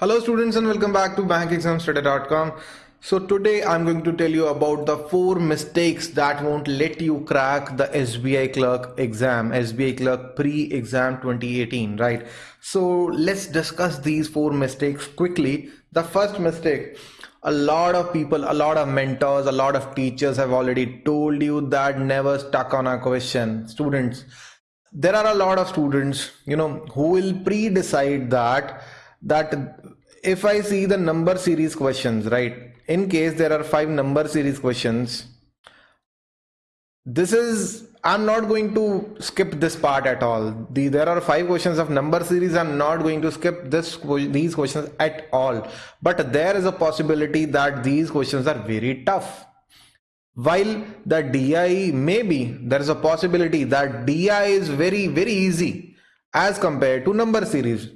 Hello students and welcome back to bankexamstudy.com. So today I'm going to tell you about the four mistakes that won't let you crack the SBI clerk exam, SBI clerk pre-exam 2018, right? So let's discuss these four mistakes quickly. The first mistake, a lot of people, a lot of mentors, a lot of teachers have already told you that never stuck on a question. Students, there are a lot of students, you know, who will pre-decide that that if I see the number series questions, right? In case there are five number series questions, this is I'm not going to skip this part at all. The, there are five questions of number series. I'm not going to skip this these questions at all. But there is a possibility that these questions are very tough. While the DI maybe there is a possibility that DI is very very easy as compared to number series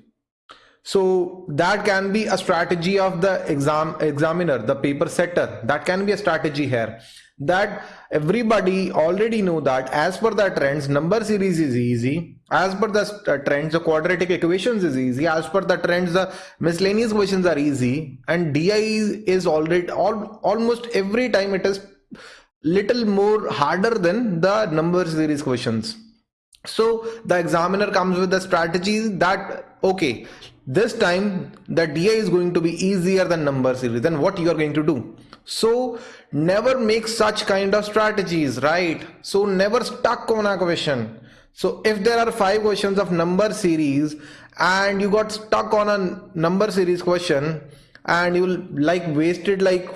so that can be a strategy of the exam examiner the paper setter. That can be a strategy here. That everybody already know that as per the trends number series is easy. As per the uh, trends the quadratic equations is easy. As per the trends the miscellaneous questions are easy. And di is already all, almost every time it is little more harder than the number series questions. So the examiner comes with the strategy that okay this time the DI is going to be easier than number series then what you are going to do? So never make such kind of strategies right? So never stuck on a question. So if there are five questions of number series and you got stuck on a number series question and you like wasted like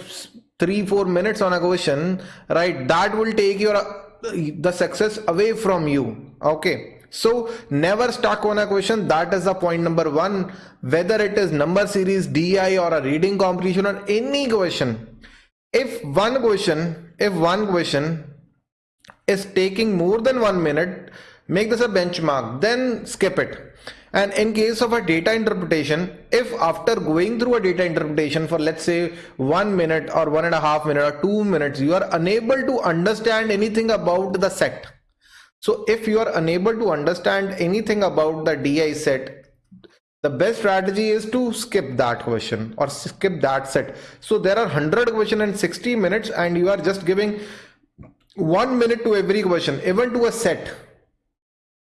three four minutes on a question right? That will take your uh, the success away from you okay so never stuck on a question. That is the point number one. Whether it is number series, DI or a reading comprehension or any question. If one question, if one question is taking more than one minute, make this a benchmark, then skip it. And in case of a data interpretation, if after going through a data interpretation for let's say one minute or one and a half minute or two minutes, you are unable to understand anything about the set so if you are unable to understand anything about the DI set, the best strategy is to skip that question or skip that set. So there are 100 question in 60 minutes and you are just giving one minute to every question, even to a set.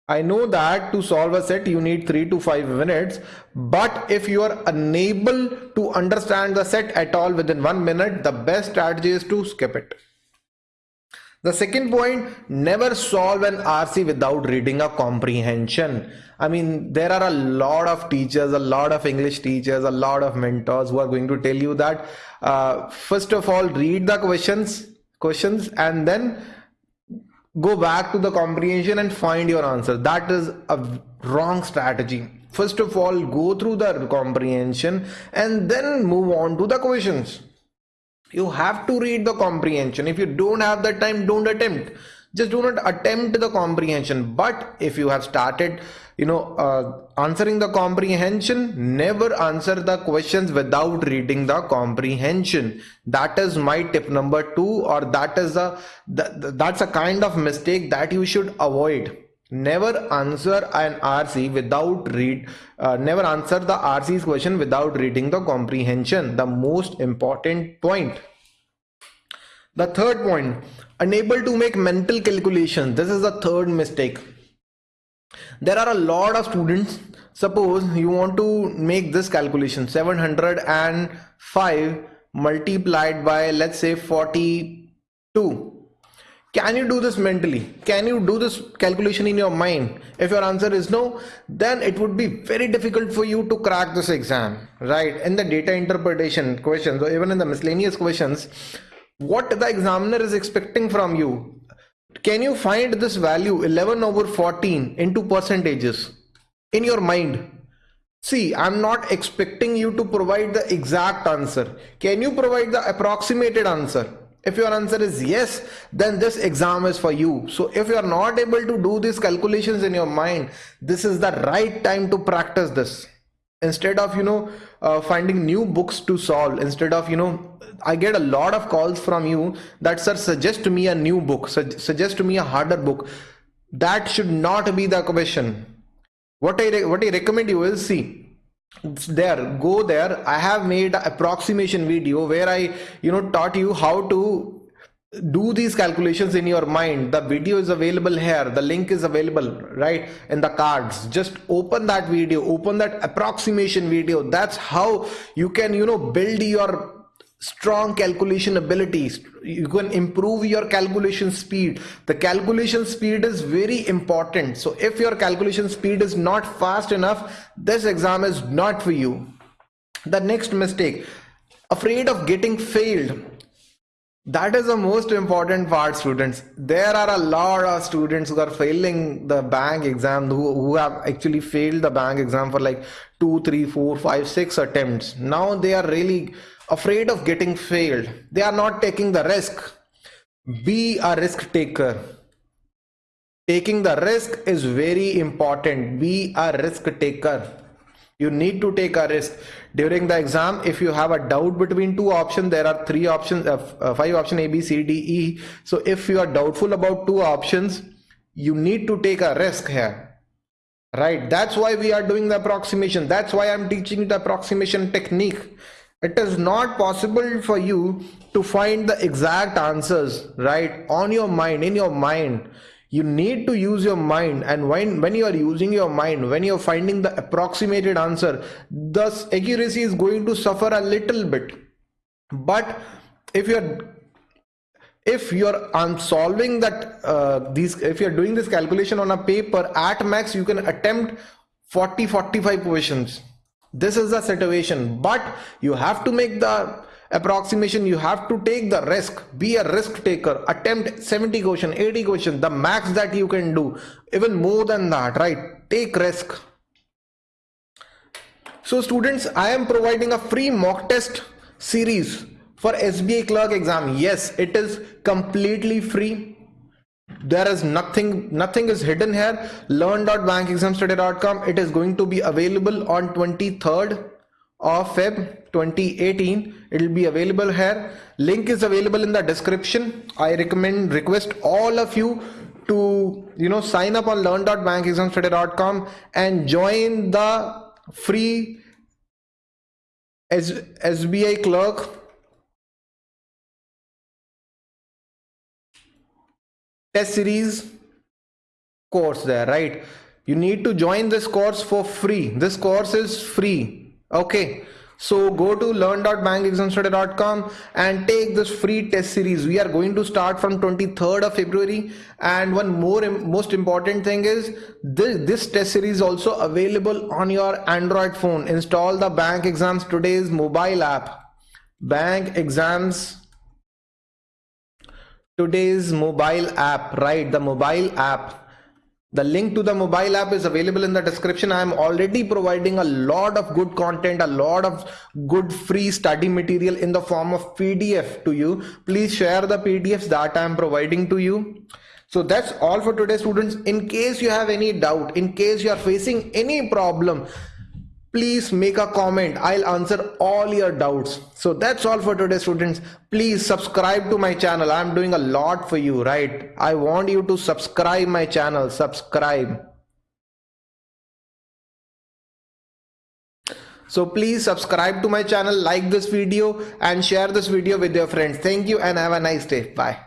I know that to solve a set you need 3 to 5 minutes but if you are unable to understand the set at all within 1 minute the best strategy is to skip it. The second point, never solve an RC without reading a comprehension. I mean, there are a lot of teachers, a lot of English teachers, a lot of mentors who are going to tell you that uh, first of all, read the questions, questions, and then go back to the comprehension and find your answer. That is a wrong strategy. First of all, go through the comprehension and then move on to the questions you have to read the comprehension. If you don't have the time don't attempt. Just do not attempt the comprehension. But if you have started you know uh, answering the comprehension never answer the questions without reading the comprehension. That is my tip number two or that is a that's a kind of mistake that you should avoid never answer an rc without read uh, never answer the rc's question without reading the comprehension. The most important point. The third point. Unable to make mental calculations this is the third mistake. There are a lot of students. Suppose you want to make this calculation. 705 multiplied by let's say 42 can you do this mentally? Can you do this calculation in your mind? If your answer is no then it would be very difficult for you to crack this exam right? In the data interpretation questions or even in the miscellaneous questions what the examiner is expecting from you can you find this value 11 over 14 into percentages in your mind? See i'm not expecting you to provide the exact answer. Can you provide the approximated answer if your answer is yes, then this exam is for you. So if you are not able to do these calculations in your mind, this is the right time to practice this. Instead of, you know, uh, finding new books to solve, instead of, you know, I get a lot of calls from you that, sir, suggest to me a new book, su suggest to me a harder book. That should not be the question. What I, what I recommend you is see, there go there. I have made an approximation video where i you know taught you how to do these calculations in your mind. The video is available here. The link is available right in the cards. Just open that video. Open that approximation video. That's how you can you know build your strong calculation abilities. You can improve your calculation speed. The calculation speed is very important. So if your calculation speed is not fast enough this exam is not for you. The next mistake afraid of getting failed. That is the most important part students. There are a lot of students who are failing the bank exam who, who have actually failed the bank exam for like two three four five six attempts. Now they are really afraid of getting failed. They are not taking the risk. Be a risk taker. Taking the risk is very important. Be a risk taker. You need to take a risk. During the exam if you have a doubt between two options there are three options uh, uh, five option a b c d e. So if you are doubtful about two options you need to take a risk here. Right? That's why we are doing the approximation. That's why i'm teaching the approximation technique it is not possible for you to find the exact answers right on your mind in your mind. You need to use your mind and when when you are using your mind when you're finding the approximated answer the accuracy is going to suffer a little bit. But if you're if you're on solving that uh, these if you're doing this calculation on a paper at max you can attempt 40 45 questions this is the situation. But you have to make the approximation. You have to take the risk. Be a risk taker. Attempt 70 question 80 question the max that you can do. Even more than that right? Take risk. So students i am providing a free mock test series for SBI clerk exam. Yes it is completely free there is nothing nothing is hidden here. Learn.bankexamstudy.com it is going to be available on 23rd of Feb 2018 it will be available here. Link is available in the description. I recommend request all of you to you know sign up on learn.bankexamstudy.com and join the free SBI clerk test series course there right? You need to join this course for free. This course is free. Okay. So go to learn.bankexamstudy.com and take this free test series. We are going to start from 23rd of february. And one more most important thing is this, this test series also available on your android phone. Install the Bank Exam Study's mobile app. Bank exams today's mobile app right the mobile app the link to the mobile app is available in the description. I am already providing a lot of good content, a lot of good free study material in the form of PDF to you. Please share the PDFs that I am providing to you. So that's all for today students. In case you have any doubt, in case you are facing any problem, please make a comment. I'll answer all your doubts. So that's all for today students. Please subscribe to my channel. I'm doing a lot for you right? I want you to subscribe my channel. Subscribe. So please subscribe to my channel like this video and share this video with your friends. Thank you and have a nice day. Bye